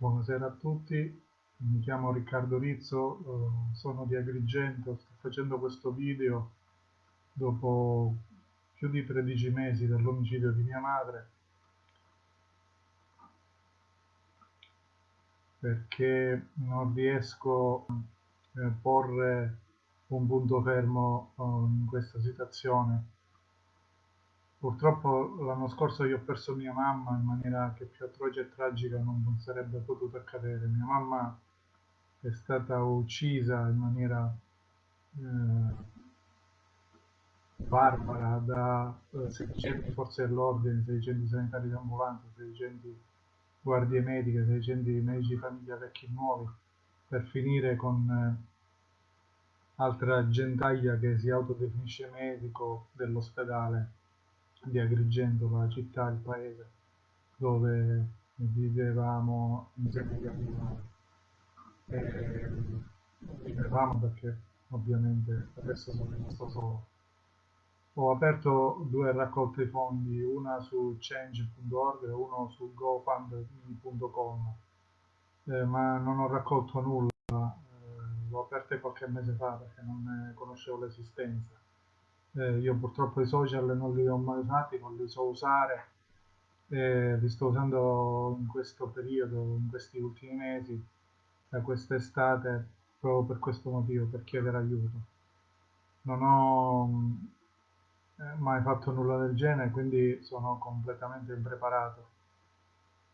Buonasera a tutti, mi chiamo Riccardo Rizzo, eh, sono di Agrigento, sto facendo questo video dopo più di 13 mesi dall'omicidio di mia madre perché non riesco a porre un punto fermo eh, in questa situazione Purtroppo l'anno scorso io ho perso mia mamma in maniera che più atroce e tragica non sarebbe potuto accadere. Mia mamma è stata uccisa in maniera eh, barbara da eh, 600 forze dell'ordine, 600 sanitari di ambulanza, 600 guardie mediche, 600 medici di famiglia vecchi e nuovi, per finire con eh, altra gentaglia che si autodefinisce medico dell'ospedale di Agrigento, la città, il paese dove vivevamo agli animali. E vivevamo perché ovviamente adesso sono rimasto solo. Ho aperto due raccolte fondi, una su change.org e uno su gofundme.com, eh, ma non ho raccolto nulla, eh, l'ho aperte qualche mese fa perché non ne conoscevo l'esistenza eh, io purtroppo i social non li ho mai usati, non li so usare, eh, li sto usando in questo periodo, in questi ultimi mesi, da quest'estate, proprio per questo motivo, per chiedere aiuto. Non ho eh, mai fatto nulla del genere, quindi sono completamente impreparato.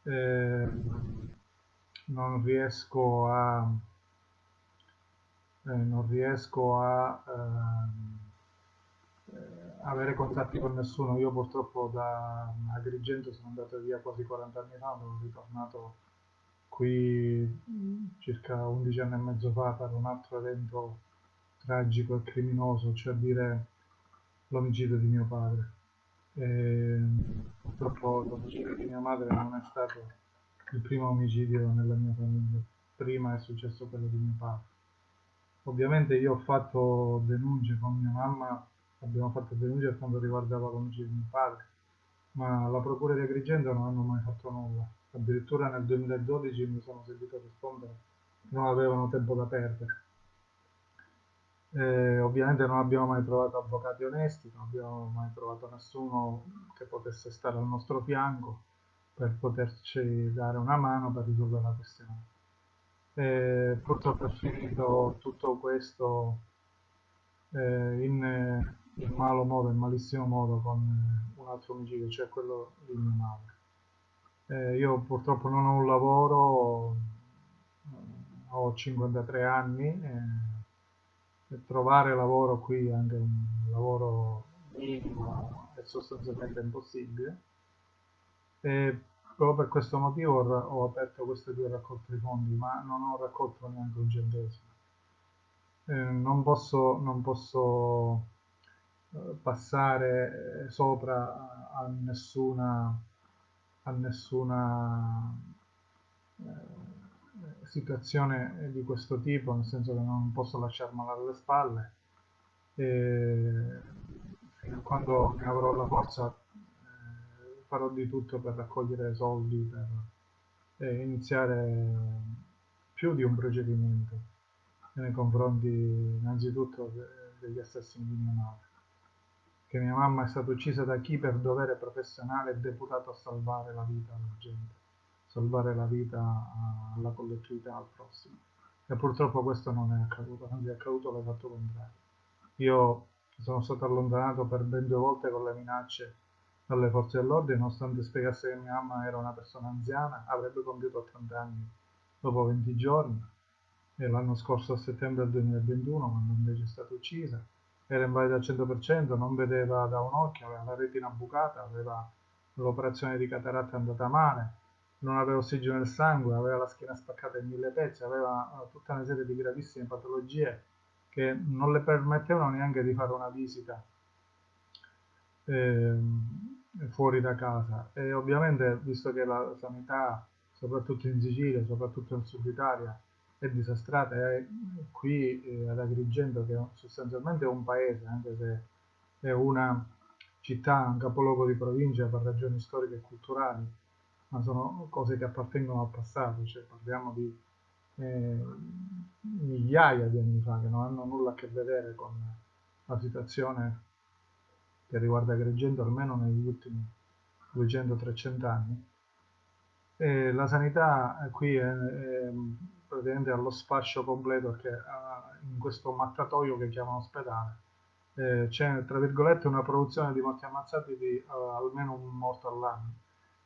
Eh, non riesco a eh, non riesco a ehm, avere contatti con nessuno. Io purtroppo da Agrigento sono andato via quasi 40 anni fa, sono ritornato qui circa 11 anni e mezzo fa per un altro evento tragico e criminoso, cioè dire l'omicidio di mio padre. E purtroppo l'omicidio di mia madre non è stato il primo omicidio nella mia famiglia, prima è successo quello di mio padre. Ovviamente io ho fatto denunce con mia mamma abbiamo fatto denuncia per quanto riguardava l'omicidio di mio padre, ma la Procura di Agrigento non hanno mai fatto nulla. Addirittura nel 2012 mi sono sentito rispondere che non avevano tempo da perdere. Eh, ovviamente non abbiamo mai trovato avvocati onesti, non abbiamo mai trovato nessuno che potesse stare al nostro fianco per poterci dare una mano per risolvere la questione. Eh, purtroppo è finito tutto questo eh, in in malo modo, in malissimo modo con eh, un altro omicidio, cioè quello di mia madre. Eh, io purtroppo non ho un lavoro, ho 53 anni e trovare lavoro qui, anche un lavoro è sostanzialmente impossibile. E proprio per questo motivo ho aperto queste due raccolte di fondi, ma non ho raccolto neanche un centesimo. Eh, non posso, non posso passare sopra a nessuna, a nessuna eh, situazione di questo tipo, nel senso che non posso lasciarmela alle spalle. E fino a quando ne avrò la forza eh, farò di tutto per raccogliere soldi per eh, iniziare più di un procedimento nei confronti innanzitutto degli assassini di mia madre che mia mamma è stata uccisa da chi per dovere professionale è deputato a salvare la vita alla gente, salvare la vita alla collettività, al prossimo. E purtroppo questo non è accaduto, anzi è accaduto l'esatto contrario. Io sono stato allontanato per ben due volte con le minacce dalle forze dell'ordine, nonostante spiegasse che mia mamma era una persona anziana, avrebbe compiuto 80 anni dopo 20 giorni, e l'anno scorso a settembre del 2021, quando invece è stata uccisa, era invalida al 100%, non vedeva da un occhio, aveva la retina bucata, aveva l'operazione di cataratta andata male, non aveva ossigeno nel sangue, aveva la schiena spaccata in mille pezzi, aveva eh, tutta una serie di gravissime patologie che non le permettevano neanche di fare una visita eh, fuori da casa. E ovviamente, visto che la sanità, soprattutto in Sicilia, soprattutto in Sud Italia, è disastrata è qui eh, ad Agrigento che sostanzialmente è un paese anche se è una città, un capoluogo di provincia per ragioni storiche e culturali ma sono cose che appartengono al passato, cioè parliamo di eh, migliaia di anni fa, che non hanno nulla a che vedere con la situazione che riguarda Agrigento almeno negli ultimi 200-300 anni. E la sanità qui è, è praticamente allo sfascio completo perché in questo mattatoio che chiamano ospedale. Eh, c'è tra virgolette una produzione di morti ammazzati di uh, almeno un morto all'anno.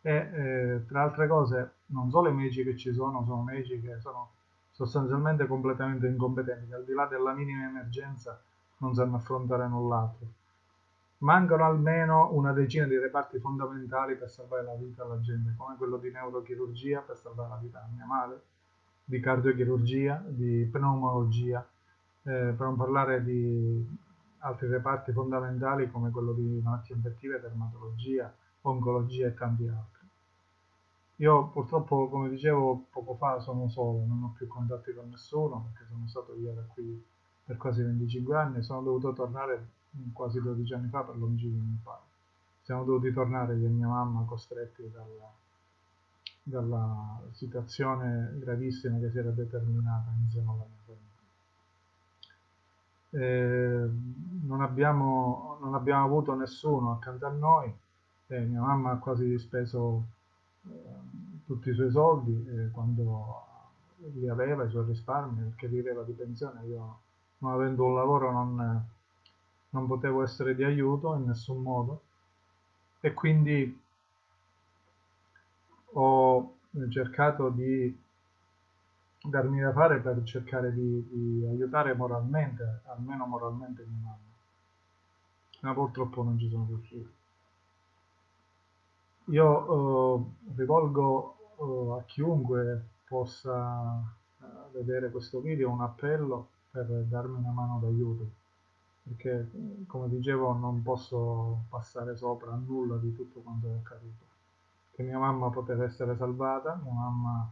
E eh, tra altre cose non solo i medici che ci sono sono medici che sono sostanzialmente completamente incompetenti che al di là della minima emergenza non sanno affrontare null'altro. Mancano almeno una decina di reparti fondamentali per salvare la vita alla gente come quello di neurochirurgia per salvare la vita a mia madre di cardiochirurgia, di pneumologia, eh, per non parlare di altri reparti fondamentali come quello di malattie infettive, dermatologia, oncologia e tanti altri. Io purtroppo, come dicevo poco fa, sono solo, non ho più contatti con nessuno perché sono stato via da qui per quasi 25 anni e sono dovuto tornare quasi 12 anni fa per l'omicidio di mio padre. Siamo dovuti tornare io e mia mamma costretti dalla, dalla situazione gravissima che si era determinata mia famiglia. Eh, non, abbiamo, non, abbiamo, avuto nessuno accanto a noi, eh, mia mamma ha quasi speso eh, tutti i suoi soldi eh, quando li aveva, i suoi risparmi, perché viveva di pensione, io non avendo un lavoro non, non potevo essere di aiuto in nessun modo e quindi cercato di darmi da fare per cercare di, di aiutare moralmente, almeno moralmente mia mamma. Ma purtroppo non ci sono riuscito. Io eh, rivolgo eh, a chiunque possa eh, vedere questo video un appello per darmi una mano d'aiuto perché come dicevo non posso passare sopra a nulla di tutto quanto è accaduto che mia mamma poteva essere salvata, mia mamma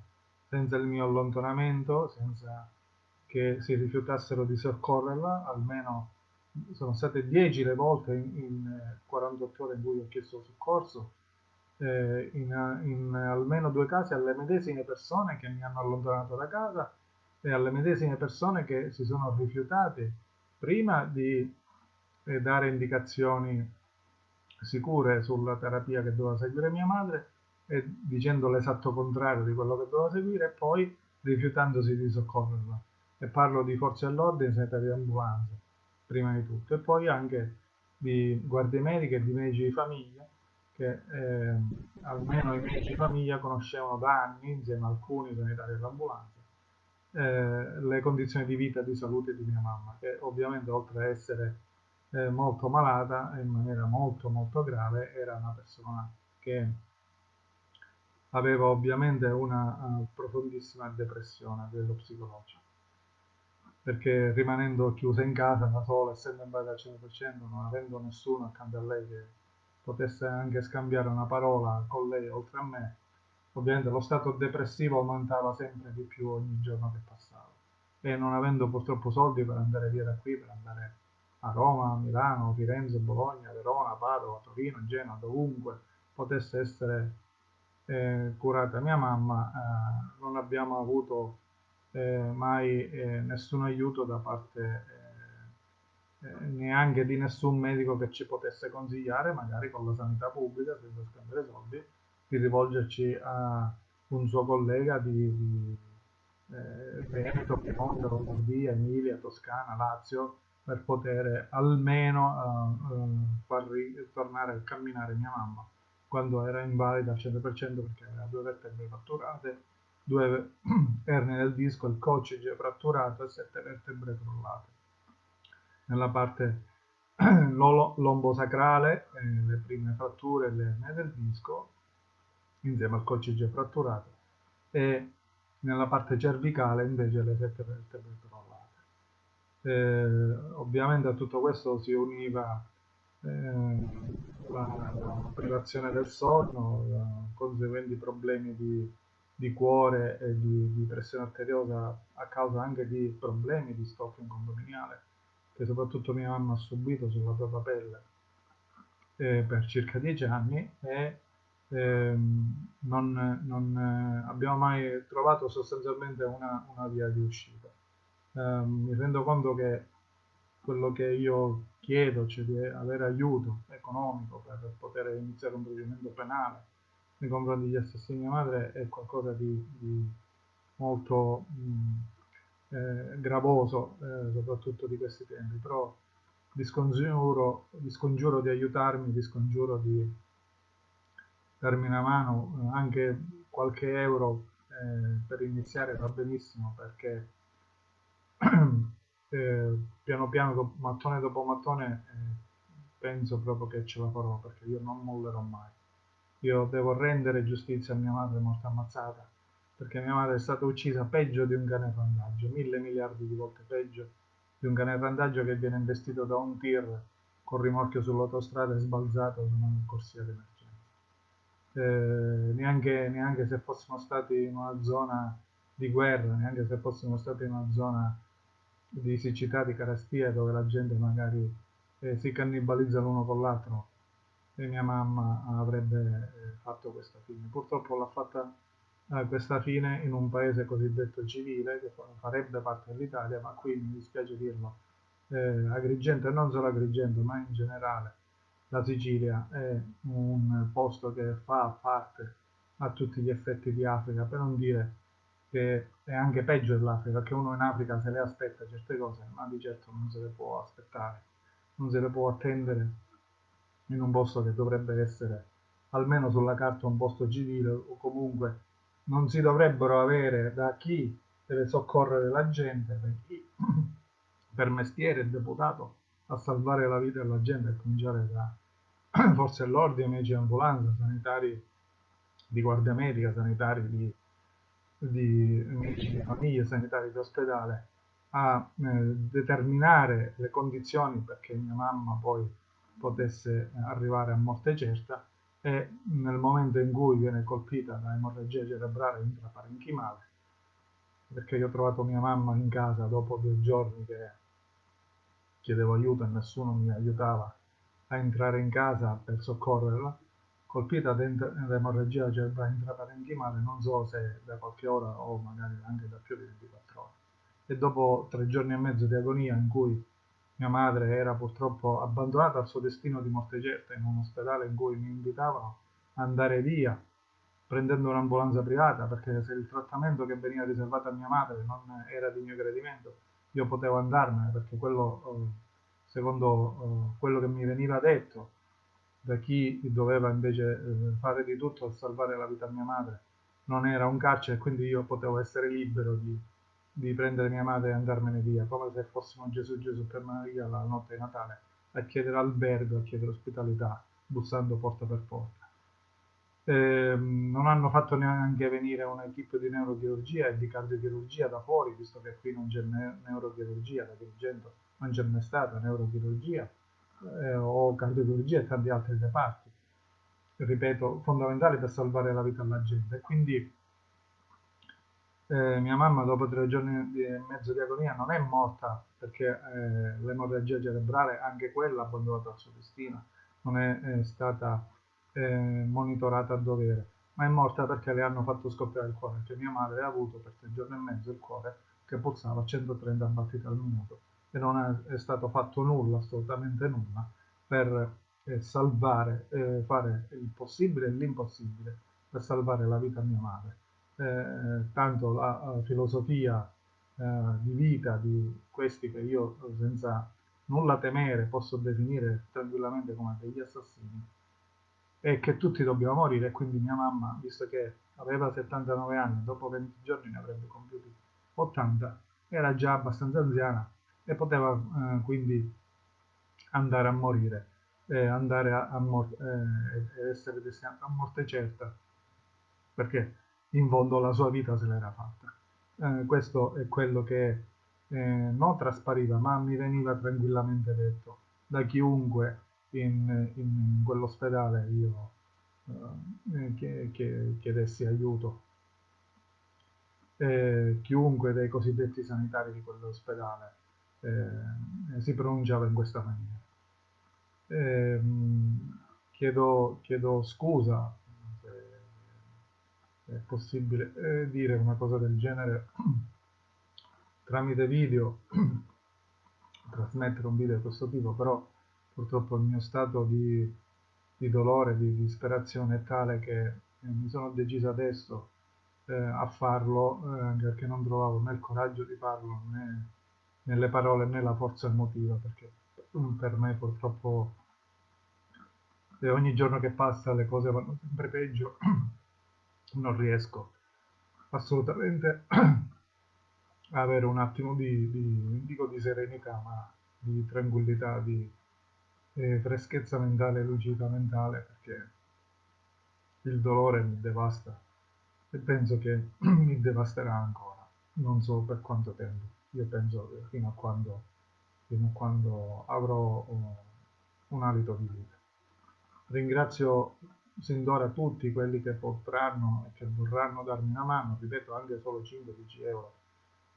senza il mio allontanamento, senza che si rifiutassero di soccorrerla, almeno sono state 10 le volte in, in 48 ore in cui ho chiesto soccorso, eh, in, in, almeno due casi alle medesime persone che mi hanno allontanato da casa e alle medesime persone che si sono rifiutate prima di eh, dare indicazioni sicure sulla terapia che doveva seguire mia madre e dicendo l'esatto contrario di quello che doveva seguire e poi rifiutandosi di soccorrerla. E parlo di forze dell'ordine, sanitari di ambulanza, prima di tutto, e poi anche di guardie mediche e di medici di famiglia, che eh, almeno i medici di famiglia conoscevano da anni, insieme a alcuni sanitari dell'ambulanza, eh, le condizioni di vita e di salute di mia mamma, che ovviamente oltre a essere eh, molto malata in maniera molto molto grave, era una persona che aveva ovviamente una uh, profondissima depressione a psicologico perché rimanendo chiusa in casa da sola, essendo in base al 100%, non avendo nessuno accanto a lei che potesse anche scambiare una parola con lei oltre a me, ovviamente lo stato depressivo aumentava sempre di più ogni giorno che passava. E non avendo purtroppo soldi per andare via da qui, per andare a Roma, Milano, Firenze, Bologna, Verona, Padova, Torino, Genova, dovunque potesse essere eh, curata. Mia mamma, eh, non abbiamo avuto eh, mai eh, nessun aiuto da parte eh, eh, neanche di nessun medico che ci potesse consigliare, magari con la sanità pubblica, senza spendere soldi, di rivolgerci a un suo collega di, di Veneto, Piemonte, Lombardia, Emilia, Toscana, Lazio, per poter almeno far ritornare a camminare mia mamma quando era invalida al 100% perché aveva due vertebre fratturate, due erne del disco, il coccige fratturato e sette vertebre crollate. Nella parte lombosacrale, eh, le prime fratture le erne del disco, insieme al coccige fratturato, e nella parte cervicale invece le sette vertebre crollate. Eh, ovviamente a tutto questo si univa la, la, privazione del sonno, conseguenti problemi di, di cuore e di, di, pressione arteriosa a causa anche di problemi di stoffa condominiale che soprattutto mia mamma ha subito sulla propria pelle eh, per circa dieci anni e ehm, non, non eh, abbiamo mai trovato sostanzialmente una, una via di uscita. Eh, mi rendo conto che quello che io chiedo, cioè di avere aiuto economico per poter iniziare un procedimento penale nei confronti degli assassini di mia madre, è qualcosa di, di molto mh, eh, gravoso, eh, soprattutto di questi tempi, però vi scongiuro, vi scongiuro di aiutarmi, vi scongiuro di darmi una mano, anche qualche euro eh, per iniziare va benissimo perché eh, piano piano, mattone dopo mattone, eh, penso proprio che ce la farò perché io non mollerò mai. Io devo rendere giustizia a mia madre morta ammazzata perché mia madre è stata uccisa peggio di un cane randaggio, mille miliardi di volte peggio di un cane randaggio che viene investito da un tir con rimorchio sull'autostrada e sbalzato su una corsia d'emergenza eh, neanche, neanche se fossimo stati in una zona di guerra, neanche se fossimo stati in una zona di siccità, di carestia, dove la gente magari eh, si cannibalizza l'uno con l'altro, e mia mamma avrebbe eh, fatto questa fine. Purtroppo l'ha fatta eh, questa fine in un paese cosiddetto civile, che farebbe parte dell'Italia, ma qui mi dispiace dirlo, eh, Agrigento, e non solo Agrigento, ma in generale, la Sicilia è un posto che fa parte a tutti gli effetti di Africa, per non dire che è anche peggio dell'Africa, che uno in Africa se le aspetta certe cose, ma di certo non se le può aspettare, non se le può attendere in un posto che dovrebbe essere almeno sulla carta un posto civile o comunque non si dovrebbero avere da chi deve soccorrere la gente, da chi per mestiere è deputato a salvare la vita della gente, a cominciare da forze dell'ordine, medici di ambulanza, sanitari di guardia medica, sanitari di, di medici di famiglia, sanitari di ospedale, a eh, determinare le condizioni perché mia mamma poi potesse arrivare a morte certa e nel momento in cui viene colpita da emorragia cerebrale intraparenchimale, perché io ho trovato mia mamma in casa dopo due giorni che chiedevo aiuto e nessuno mi aiutava a entrare in casa per soccorrerla, colpita da emorragia intraparenchimale non so se da qualche ora o magari anche da più di 24 ore. E dopo tre giorni e mezzo di agonia in cui mia madre era purtroppo abbandonata al suo destino di morte certa in un ospedale in cui mi invitavano ad andare via prendendo un'ambulanza privata perché se il trattamento che veniva riservato a mia madre non era di mio gradimento io potevo andarmene perché quello, eh, secondo eh, quello che mi veniva detto da chi doveva invece eh, fare di tutto per salvare la vita a mia madre, non era un carcere quindi io potevo essere libero di, di prendere mia madre e andarmene via, come se fossimo Gesù Gesù per Maria la notte di Natale, a chiedere albergo, a chiedere ospitalità, bussando porta per porta. Eh, non hanno fatto neanche venire un'equipe di neurochirurgia e di cardiochirurgia da fuori, visto che qui non c'è ne- neurochirurgia, da Agrigento non c'è mai stata neurochirurgia eh, o cardiochirurgia e tanti altri reparti, ripeto, fondamentali per salvare la vita alla gente. Quindi eh, mia mamma dopo tre giorni e mezzo di agonia non è morta perché eh, l'emorragia cerebrale, anche quella abbandonata al suo destino, non è, è stata eh, monitorata a dovere, ma è morta perché le hanno fatto scoppiare il cuore, perché mia madre ha avuto per tre giorni e mezzo il cuore che pulsava a 130 battiti al minuto e non è, è stato fatto nulla, assolutamente nulla, per eh, salvare, eh, fare il possibile e l'impossibile per salvare la vita a mia madre. Eh, tanto la, la filosofia eh, di vita di questi che io senza nulla temere posso definire tranquillamente come degli assassini e che tutti dobbiamo morire e quindi mia mamma, visto che aveva 79 anni, dopo 20 giorni ne avrebbe compiuti 80, era già abbastanza anziana e poteva eh, quindi andare a morire, eh, andare a, a mor- eh, essere destinato a morte certa, perché in fondo la sua vita se l'era fatta. Eh, questo è quello che eh, non traspariva, ma mi veniva tranquillamente detto da chiunque in, in quell'ospedale io eh, chiedessi aiuto. Eh, chiunque dei cosiddetti sanitari di quell'ospedale eh, si pronunciava in questa maniera. Eh, chiedo, chiedo, scusa se è possibile eh, dire una cosa del genere tramite video, trasmettere un video di questo tipo, però purtroppo il mio stato di, di dolore, di disperazione è tale che eh, mi sono deciso adesso eh, a farlo, eh, anche perché non trovavo né il coraggio di farlo né nelle parole né la forza emotiva, perché per me purtroppo ogni giorno che passa le cose vanno sempre peggio, non riesco assolutamente a avere un attimo di, di, dico di serenità, ma di tranquillità, di eh, freschezza mentale, lucidità mentale, perché il dolore mi devasta e penso che mi devasterà ancora, non so per quanto tempo, io penso fino a quando, fino a quando avrò uh, un alito di vita. Ringrazio sin d'ora tutti quelli che potranno e che vorranno darmi una mano, ripeto anche solo 5-10 euro,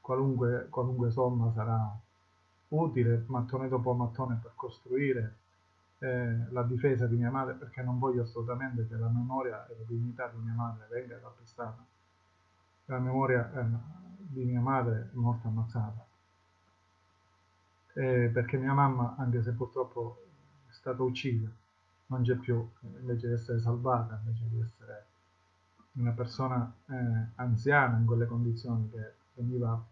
qualunque, qualunque somma sarà utile, mattone dopo mattone per costruire eh, la difesa di mia madre, perché non voglio assolutamente che la memoria e la dignità di mia madre venga calpestata. La memoria eh, di mia madre è morta ammazzata. Eh, perché mia mamma, anche se purtroppo è stata uccisa, non c'è più, invece di essere salvata, invece di essere una persona eh, anziana in quelle condizioni che veniva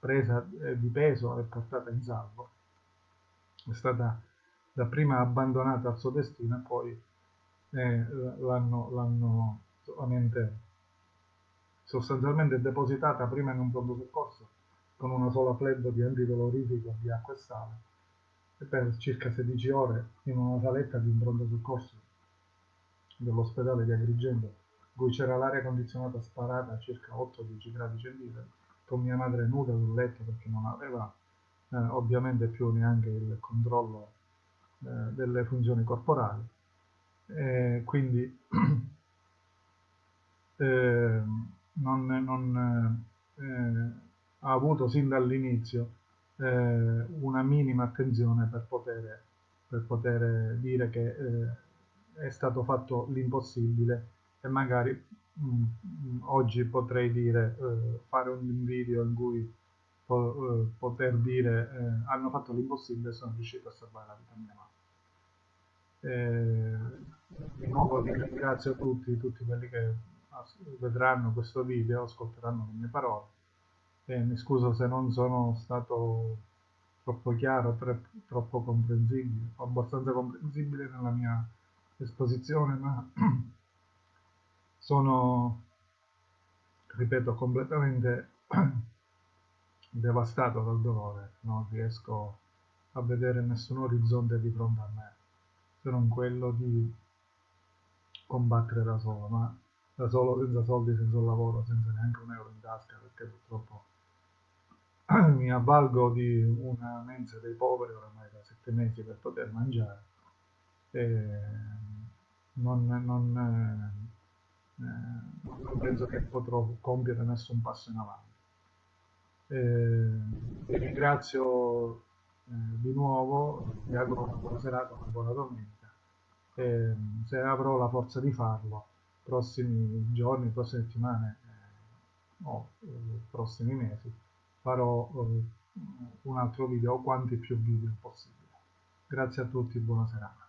presa eh, di peso e portata in salvo, è stata dapprima abbandonata al suo destino e poi eh, l'hanno solamente sostanzialmente depositata prima in un pronto soccorso con una sola flebo di antidolorifico di acqua e sale per circa 16 ore in una saletta di un pronto soccorso dell'ospedale di Agrigento, cui c'era l'aria condizionata sparata a circa 8-10 gradi centigradi, con mia madre nuda sul letto perché non aveva eh, ovviamente più neanche il controllo eh, delle funzioni corporali. E quindi eh, non, non eh, ha avuto sin dall'inizio eh, una minima attenzione per poter, per poter dire che eh, è stato fatto l'impossibile e magari mh, mm, oggi potrei dire eh, fare un video in cui po eh, poter dire eh, hanno fatto l'impossibile e sono riuscito a salvare la vita mia madre. di nuovo ringrazio tutti, tutti quelli che vedranno questo video, ascolteranno le mie parole. E mi scuso se non sono stato troppo chiaro, troppo comprensibile, abbastanza comprensibile nella mia esposizione, ma sono, ripeto, completamente devastato dal dolore, non riesco a vedere nessun orizzonte di fronte a me, se non quello di combattere da solo, ma da solo, senza soldi, senza lavoro, senza neanche un euro in tasca, perché purtroppo mi avvalgo di una mensa dei poveri oramai da sette mesi per poter mangiare non, non, eh, non penso che potrò compiere nessun passo in avanti. Eh, ringrazio eh, di nuovo, vi auguro una buona serata, una buona domenica se avrò la forza di farlo, prossimi giorni, prossime settimane eh, o eh, prossimi mesi, farò eh, un altro video o quanti più video possibile. Grazie a tutti, buona serata.